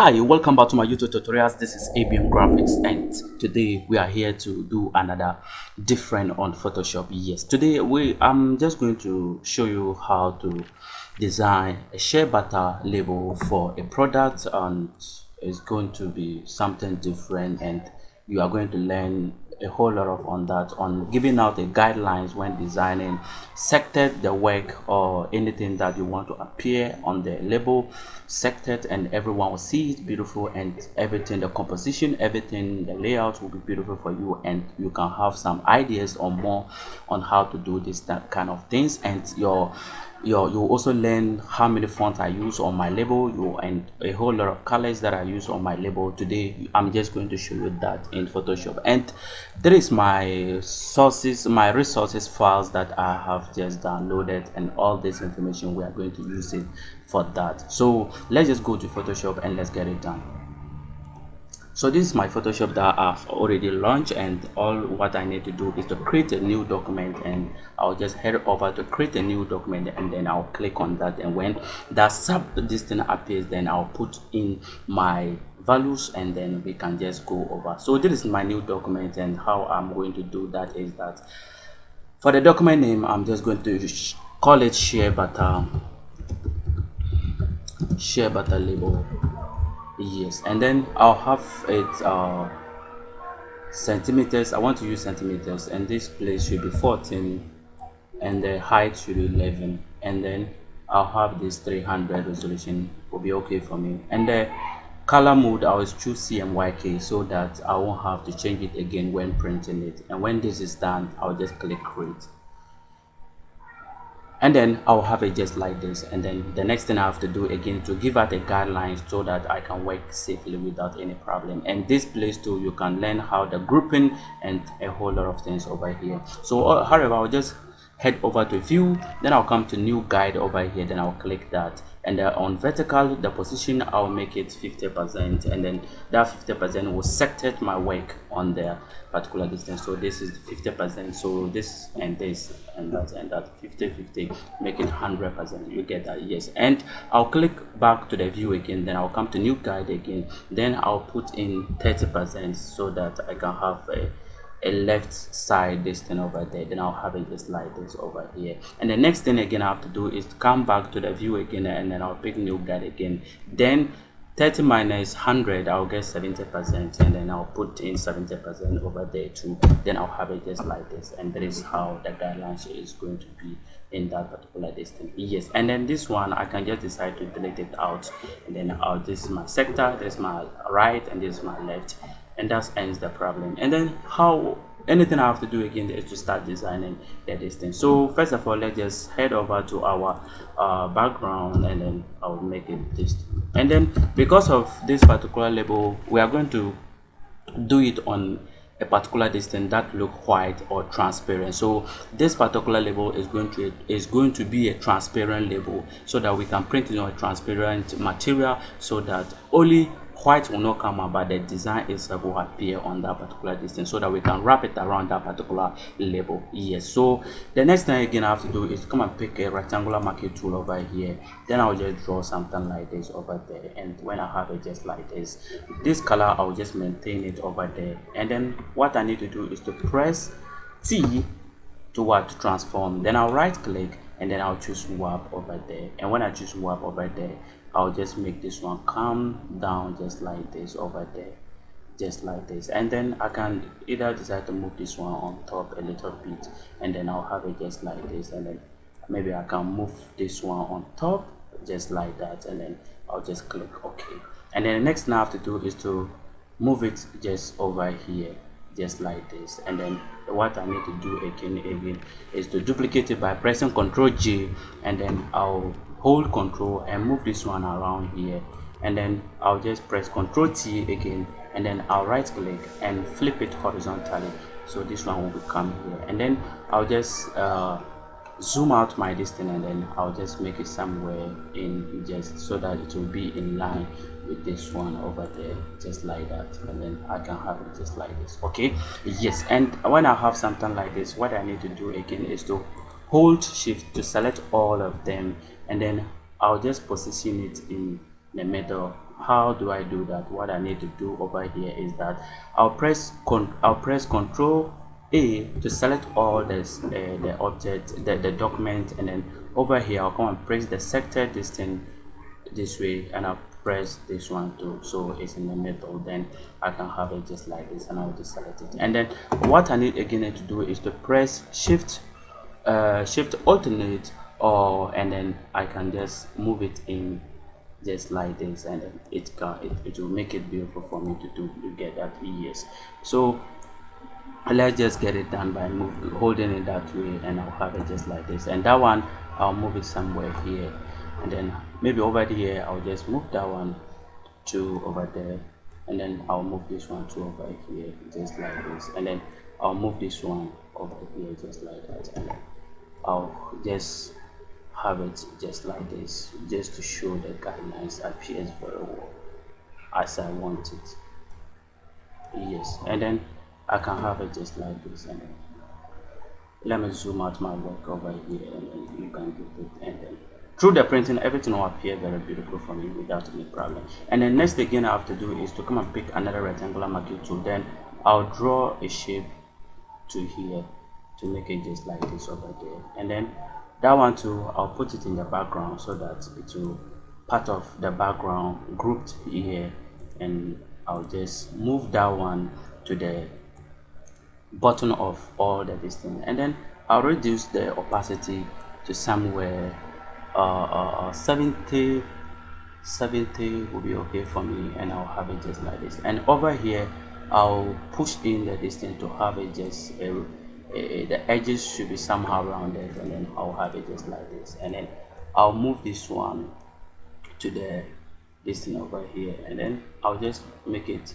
Hi, welcome back to my YouTube tutorials. This is ABM Graphics and today we are here to do another different on Photoshop. Yes, today we I'm just going to show you how to design a shea butter label for a product and it's going to be something different and you are going to learn a whole lot of on that on giving out the guidelines when designing sector the work or anything that you want to appear on the label sected and everyone will see it beautiful and everything the composition everything the layout will be beautiful for you and you can have some ideas or more on how to do this that kind of things. And your you you also learn how many fonts I use on my label. You and a whole lot of colors that I use on my label. Today I'm just going to show you that in Photoshop. And there is my sources my resources files that I have just downloaded and all this information we are going to use it for that. So let's just go to Photoshop and let's get it done. So this is my photoshop that i've already launched and all what i need to do is to create a new document and i'll just head over to create a new document and then i'll click on that. And when that sub thing appears then i'll put in my values and then we can just go over. So this is my new document and how i'm going to do that is that for the document name i'm just going to call it shea butter um, shea butter label. Yes and then i'll have it uh centimeters. I want to use centimeters and this place should be 14 and the height should be 11 and then i'll have this 300 resolution. Will be okay for me. And the color mode i will choose cmyk so that i won't have to change it again when printing it. And when this is done i'll just click create and then I'll have it just like this. And then the next thing I have to do again to give out the guidelines so that I can work safely without any problem. And this place too you can learn how the grouping and a whole lot of things over here. So uh, however I'll just head over to view then I'll come to new guide over here. Then I'll click that and uh, on vertical the position I'll make it 50 percent and then that 50 percent will sected my work on the particular distance. So this is 50 percent so this and this and that and that 50 50 make it 100 percent. You get that yes. And I'll click back to the view again then I'll come to new guide again. Then I'll put in 30 percent so that I can have a a left side this thing over there then i'll have it just like this over here. And the next thing again i have to do is to come back to the view again and then i'll pick new guide again. Then 30 minus 100 i'll get 70 percent and then i'll put in 70 percent over there too. Then i'll have it just like this and that is how the guidelines is going to be in that particular distance. Yes and then this one i can just decide to delete it out. And then i'll this is my sector this is my right and this is my left and that ends the problem. And then how anything i have to do again is to start designing the distance so first of all let's just head over to our uh, background and then i'll make it this and then because of this particular label we are going to do it on a particular distance that look white or transparent. So this particular label is going to is going to be a transparent label so that we can print it on a transparent material so that only white will not come out but the design itself will appear on that particular distance so that we can wrap it around that particular label. Yes so the next thing again i have to do is come and pick a rectangular marquee tool over here. Then i'll just draw something like this over there. And when i have it just like this this color i'll just maintain it over there. And then what i need to do is to press t to what to transform. Then i'll right click and then i'll choose warp over there. And when i choose warp over there I'll just make this one come down just like this over there just like this. And then I can either decide to move this one on top a little bit and then I'll have it just like this and then maybe I can move this one on top just like that and then I'll just click OK. And then the next thing I have to do is to move it just over here just like this. And then what I need to do again again is to duplicate it by pressing ctrl J and then I'll hold control and move this one around here. And then I'll just press ctrl T again and then I'll right click and flip it horizontally. So this one will become here. And then I'll just uh, zoom out my distance and then I'll just make it somewhere in just so that it will be in line with this one over there just like that. And then I can have it just like this okay? Yes and when I have something like this what I need to do again is to hold shift to select all of them and then I'll just position it in the middle. How do I do that? What I need to do over here is that I'll press con I'll press control a to select all this uh, the object the, the document and then over here I'll come and press the sector this thing this way and I'll press this one too. So it's in the middle. Then I can have it just like this and I'll just select it. And then what I need again to do is to press shift uh, shift alternate or and then I can just move it in just like this and then it can it, it will make it beautiful for me to do to get that yes so let's just get it done by move, holding it that way and I'll have it just like this. And that one I'll move it somewhere here. And then maybe over here I'll just move that one to over there. And then I'll move this one to over here just like this. And then I'll move this one over here just like that. And I'll just have it just like this just to show the guidelines appears very well as I want it. Yes and then I can have it just like this and then let me zoom out my work over here and then you can get it and then through the printing everything will appear very beautiful for me without any problem. And then next again I have to do is to come and pick another rectangular marquee tool then I'll draw a shape to here to make it just like this over there. And then that one too I'll put it in the background so that it will part of the background grouped here and I'll just move that one to the bottom of all the distance and then I'll reduce the opacity to somewhere uh, uh, uh 70 70 will be okay for me and I'll have it just like this. And over here I'll push in the distance to have it just a, a, the edges should be somehow rounded and then I'll have it just like this. And then I'll move this one to the distance over here and then I'll just make it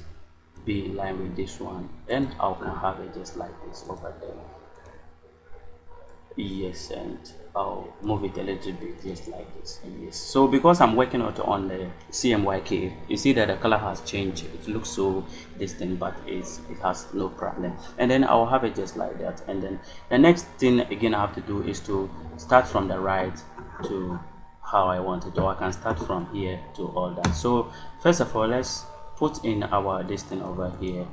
be in line with this one. Then I can have it just like this over there yes and I'll move it a little bit just like this. Yes. So because I'm working out on the CMYK you see that the color has changed. It looks so distant but it's it has no problem. And then I'll have it just like that. And then the next thing again I have to do is to start from the right to how I want it or I can start from here to all that. So first of all let's put in our distance over here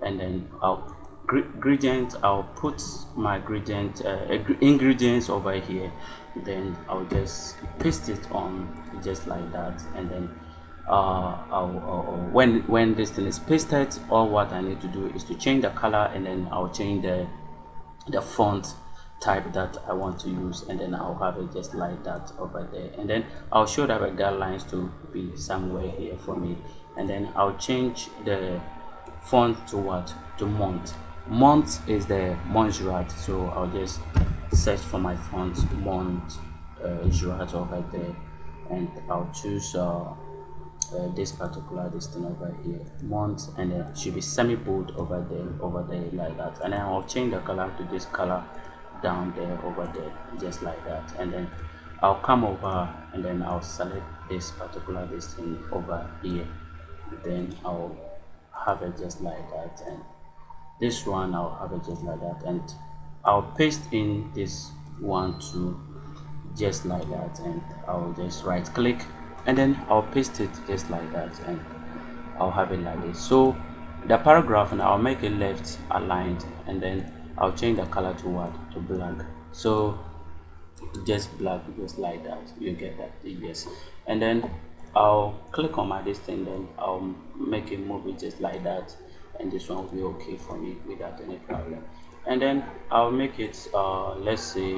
and then I'll ingredient i'll put my gradient uh, ingredients over here. Then i'll just paste it on just like that. And then uh, I'll, I'll, when when this thing is pasted all what i need to do is to change the color and then i'll change the the font type that i want to use. And then i'll have it just like that over there. And then i'll show that the guidelines to be somewhere here for me. And then i'll change the font to what? To month month is the Montserrat so I'll just search for my font Mont uh, over there and I'll choose uh, uh, this particular this thing over here month and then it should be semi bold over there over there like that. And then I'll change the color to this color down there over there just like that. And then I'll come over and then I'll select this particular this thing over here. Then I'll have it just like that and this one I'll have it just like that. And I'll paste in this one too just like that and I'll just right click and then I'll paste it just like that and I'll have it like this. So the paragraph and I'll make it left aligned and then I'll change the color to what? To black. So just black just like that. You get that? Yes. And then I'll click on my this thing then I'll make it move it just like that and this one will be okay for me without any problem. And then I'll make it uh, let's say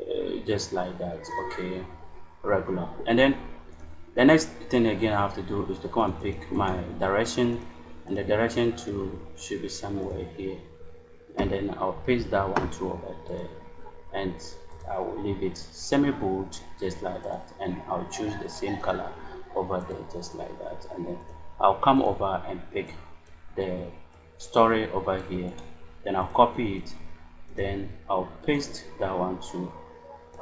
uh, just like that okay regular. And then the next thing again I have to do is to come and pick my direction and the direction to should be somewhere here. And then I'll paste that one to over there and I will leave it semi bold just like that and I'll choose the same color over there just like that and then I'll come over and pick the story over here. Then I'll copy it. Then I'll paste that one to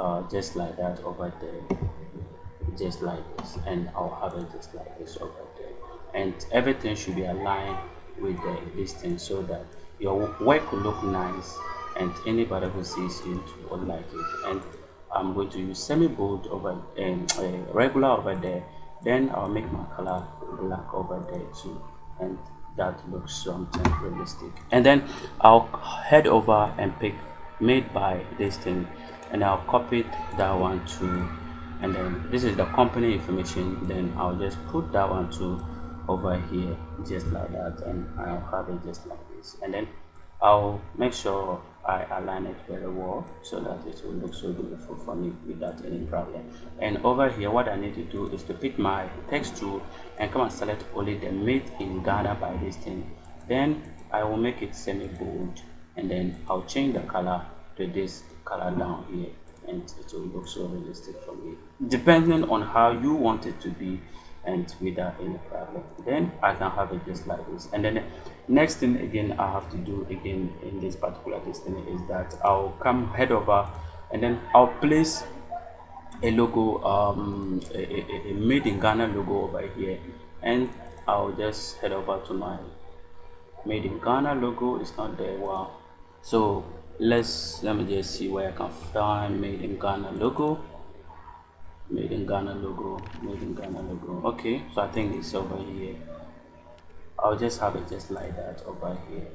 uh, just like that over there. Just like this. And I'll have it just like this over there. And everything should be aligned with the distance so that your work will look nice and anybody who sees it will like it. And I'm going to use semi bold over and uh, regular over there. Then i'll make my color black over there too. And that looks something realistic. And then i'll head over and pick made by this thing. And i'll copy that one too and then this is the company information. Then i'll just put that one too over here just like that. And i'll have it just like this. And then i'll make sure i align it very well so that it will look so beautiful for me without any problem. And over here what i need to do is to pick my text tool and come and select only the made in ghana by this thing. Then i will make it semi bold and then i'll change the color to this color down here and it will look so realistic for me. Depending on how you want it to be and without any problem. Then i can have it just like this. And then next thing again i have to do again in this particular thing is that i'll come head over and then i'll place a logo um a, a made in ghana logo over here. And i'll just head over to my made in ghana logo. It's not there. Wow. So let's let me just see where i can find made in ghana logo made in ghana logo made in ghana logo. Okay. So i think it's over here. I'll just have it just like that over here.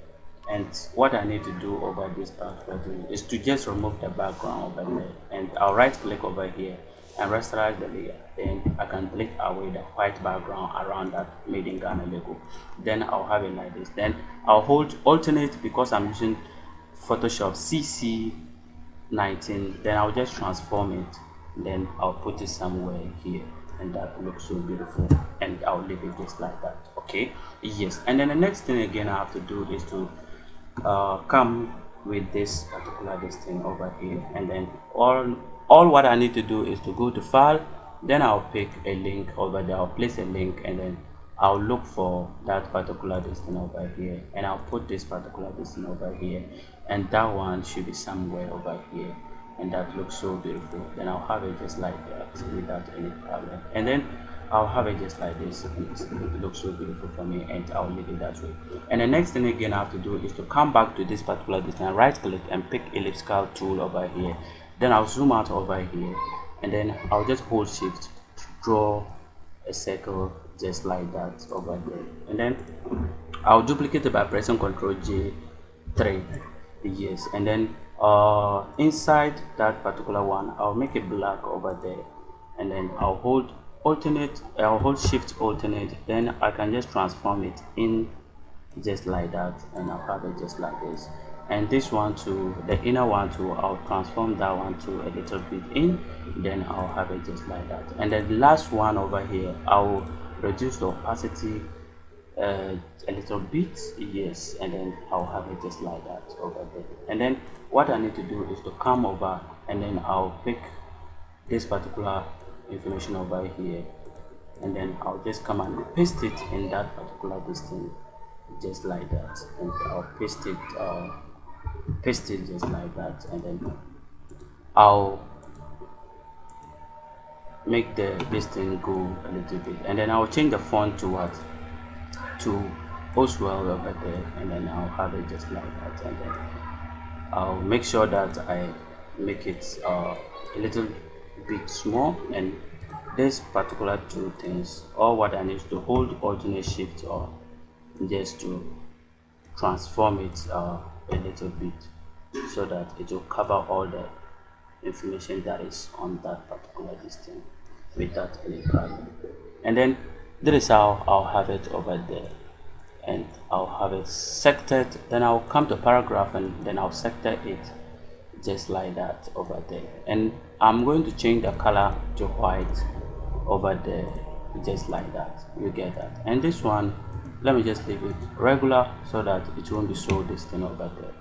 And what i need to do over this part is to just remove the background over there. And i'll right click over here and rasterize the layer. Then i can delete away the white background around that made in ghana logo. Then i'll have it like this. Then i'll hold alternate because i'm using photoshop cc 19 then i'll just transform it then I'll put it somewhere here and that looks so beautiful and I'll leave it just like that okay? Yes and then the next thing again I have to do is to uh, come with this particular this thing over here and then all all what I need to do is to go to file then I'll pick a link over there I'll place a link and then I'll look for that particular distance over here and I'll put this particular distance over here and that one should be somewhere over here and that looks so beautiful. Then I'll have it just like that without any problem. And then I'll have it just like this. It looks so beautiful for me and I'll leave it that way. And the next thing again I have to do is to come back to this particular distance right click and pick elliptical tool over here. Then I'll zoom out over here and then I'll just hold shift draw a circle just like that over there and then I'll duplicate it by pressing ctrl J3 yes. And then uh, inside that particular one I'll make it black over there and then I'll hold alternate I'll hold shift alternate then I can just transform it in just like that and I'll have it just like this. And this one to the inner one too I'll transform that one to a little bit in then I'll have it just like that. And then the last one over here I'll reduce the opacity uh, a little bit yes and then I'll have it just like that over there. And then what I need to do is to come over and then I'll pick this particular information over here. And then I'll just come and paste it in that particular distance just like that. And I'll paste it uh, paste it just like that. And then I'll make the distance go a little bit. And then I'll change the font to what? To Oswald over there. And then I'll have it just like that. And then I'll make sure that I make it uh, a little bit small and this particular two things all what I need to hold alternate shift or just to transform it uh, a little bit so that it will cover all the information that is on that particular distance without any problem. And then this is how I'll have it over there and I'll have it sectored then I'll come to paragraph and then I'll sector it just like that over there. And I'm going to change the color to white over there just like that. You get that? And this one let me just leave it regular so that it won't be so distant over there.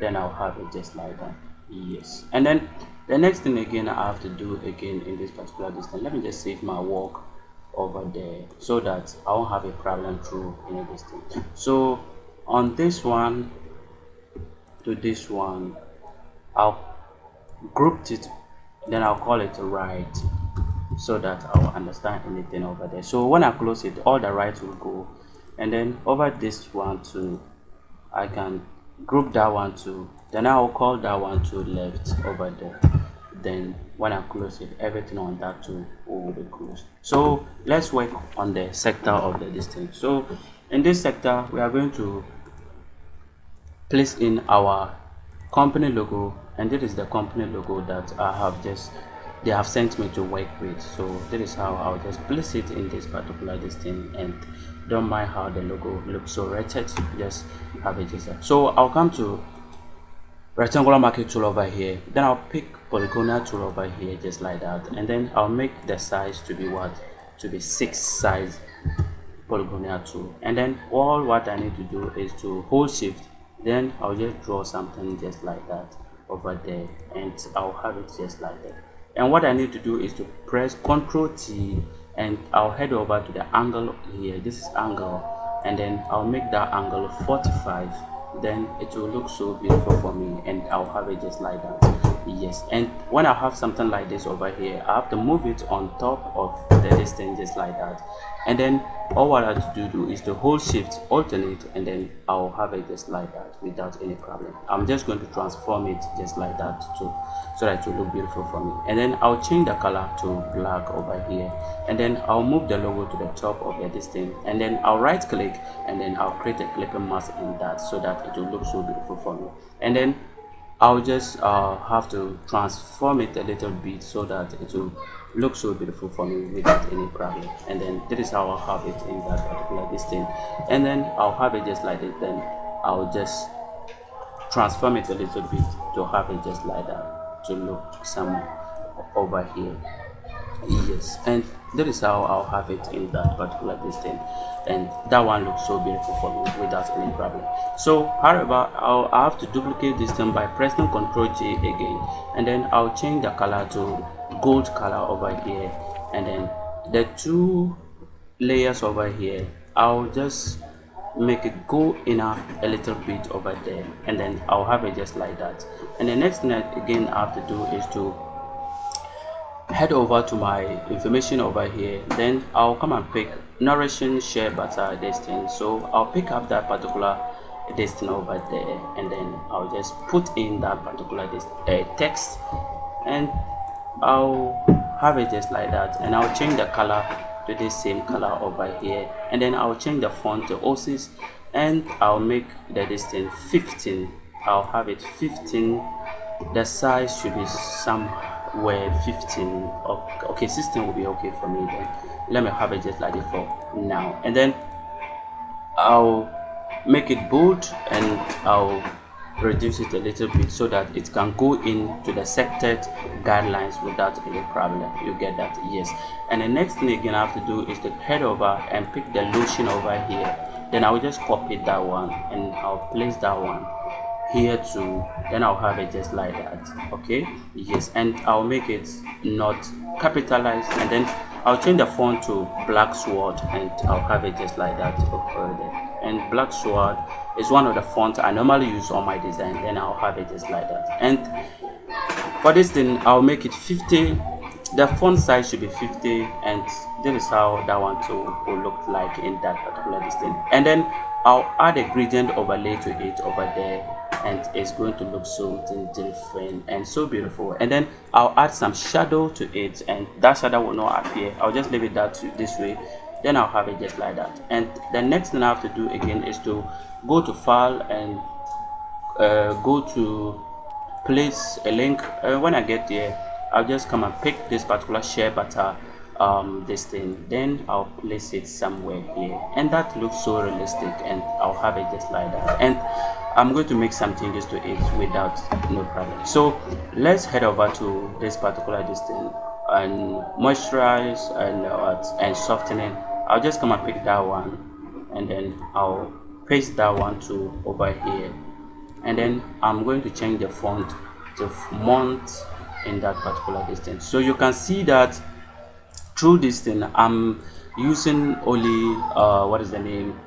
Then I'll have it just like that. Yes. And then the next thing again I have to do again in this particular distance let me just save my work over there so that I won't have a problem through any distance so on this one to this one I'll group it then I'll call it right so that I'll understand anything over there. So when I close it all the right will go. And then over this one too I can group that one too then I'll call that one to left over there then when I close it everything on that too will be closed. So let's work on the sector of the distance. So in this sector we are going to place in our company logo and this is the company logo that I have just they have sent me to work with. So this is how I'll just place it in this particular distance and don't mind how the logo looks so wretched. Just have it just so I'll come to rectangular marquee tool over here. Then I'll pick polygonal tool over here just like that. And then I'll make the size to be what? To be six size polygonal tool. And then all what I need to do is to hold shift. Then I'll just draw something just like that over there. And I'll have it just like that. And what I need to do is to press ctrl T and I'll head over to the angle here. This is angle. And then I'll make that angle 45 then it will look so beautiful for me and I'll have it just like that yes and when I have something like this over here I have to move it on top of the distance just like that. And then all what I have to do is to hold shift alternate and then I'll have it just like that without any problem. I'm just going to transform it just like that too so that it will look beautiful for me. And then I'll change the color to black over here. And then I'll move the logo to the top of the distance. And then I'll right click and then I'll create a clipping mask in that so that it will look so beautiful for me. And then I'll just uh, have to transform it a little bit so that it will look so beautiful for me without any problem. And then this is how I'll have it in that particular distance. And then I'll have it just like this. Then I'll just transform it a little bit to have it just like that to look some over here yes and that is how I'll have it in that particular distance. And that one looks so beautiful for me without any problem. So however I'll I have to duplicate this thing by pressing ctrl J again. And then I'll change the color to gold color over here. And then the two layers over here I'll just make it go in a, a little bit over there. And then I'll have it just like that. And the next thing again I have to do is to head over to my information over here then I'll come and pick nourishing shea butter destin so I'll pick up that particular destin over there and then I'll just put in that particular uh, text and I'll have it just like that and I'll change the color to the same color over here and then I'll change the font to OSIS and I'll make the distance 15 I'll have it 15 the size should be some were 15 okay 16 will be okay for me then. Let me have it just like for now. And then i'll make it bold and i'll reduce it a little bit so that it can go into the sected guidelines without any problem. You get that? Yes. And the next thing again i have to do is to head over and pick the lotion over here. Then i'll just copy that one and i'll place that one here too then i'll have it just like that okay? Yes and i'll make it not capitalized and then i'll change the font to Blacksword and i'll have it just like that there and Blacksword is one of the fonts i normally use on my design then i'll have it just like that. And for this thing i'll make it 50 the font size should be 50 and this is how that one too will look like in that particular distance. And then i'll add a gradient overlay to it over there and it's going to look so different and so beautiful. And then i'll add some shadow to it and that shadow will not appear. I'll just leave it that this way. Then i'll have it just like that. And the next thing i have to do again is to go to file and uh, go to place a link. Uh, when i get there i'll just come and pick this particular shea butter um this thing. Then i'll place it somewhere here. And that looks so realistic and i'll have it just like that. And i'm going to make some changes to it without no problem. So let's head over to this particular distance and moisturize and uh, and softening. I'll just come and pick that one and then i'll paste that one to over here. And then i'm going to change the font to font in that particular distance. So you can see that through this thing i'm using only uh what is the name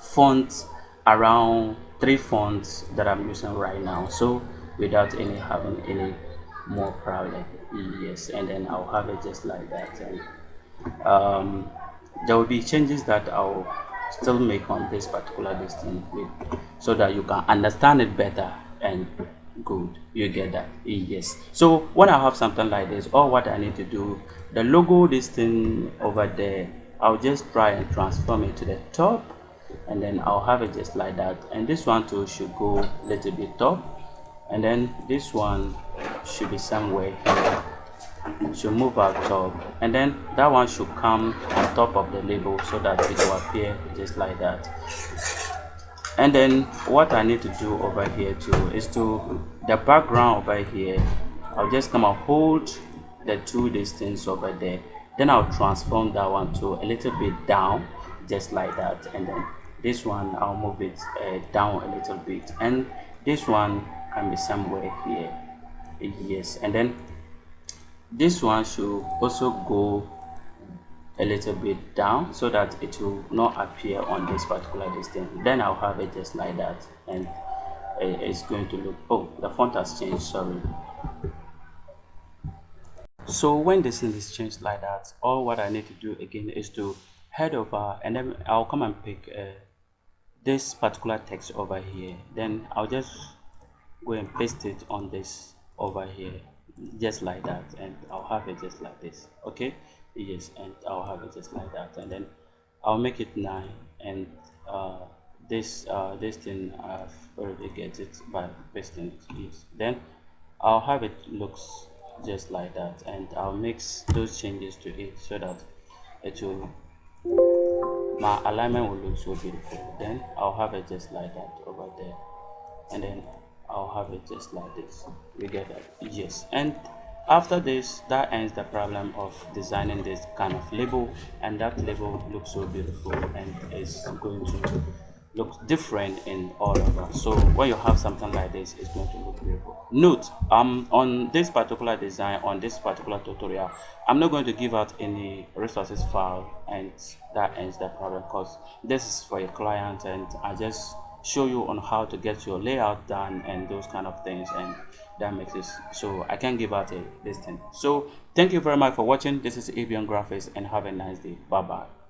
font around three fonts that i'm using right now. So without any having any more problem yes. And then i'll have it just like that. And um there will be changes that i'll still make on this particular listing so that you can understand it better and good. You get that? Yes. So when i have something like this or what i need to do the logo this thing over there i'll just try and transform it to the top and then i'll have it just like that. And this one too should go a little bit top. And then this one should be somewhere here. Should move out top. And then that one should come on top of the label so that it will appear just like that. And then what I need to do over here too is to the background over here I'll just come and hold the two distance over there. Then I'll transform that one to a little bit down just like that. And then this one I'll move it uh, down a little bit. And this one can be somewhere here. Yes and then this one should also go a little bit down so that it will not appear on this particular distance. Then i'll have it just like that and it's going to look oh the font has changed sorry. So when this thing is changed like that all what i need to do again is to head over and then i'll come and pick uh, this particular text over here then i'll just go and paste it on this over here just like that and I'll have it just like this okay? Yes and I'll have it just like that and then I'll make it 9 and uh, this uh, this thing I've already get it by pasting it yes. Then I'll have it looks just like that and I'll mix those changes to it so that it will my alignment will look so beautiful. Then I'll have it just like that over there. And then I'll have it just like this. We get that? Yes. And after this that ends the problem of designing this kind of label. And that label looks so beautiful and is going to look different in all of us. So when you have something like this it's going to look beautiful. Note um on this particular design on this particular tutorial i'm not going to give out any resources file and that ends the problem because this is for a client and i just show you on how to get your layout done and those kind of things and that makes it so i can give out a this thing so thank you very much for watching. This is avian graphics and have a nice day. Bye bye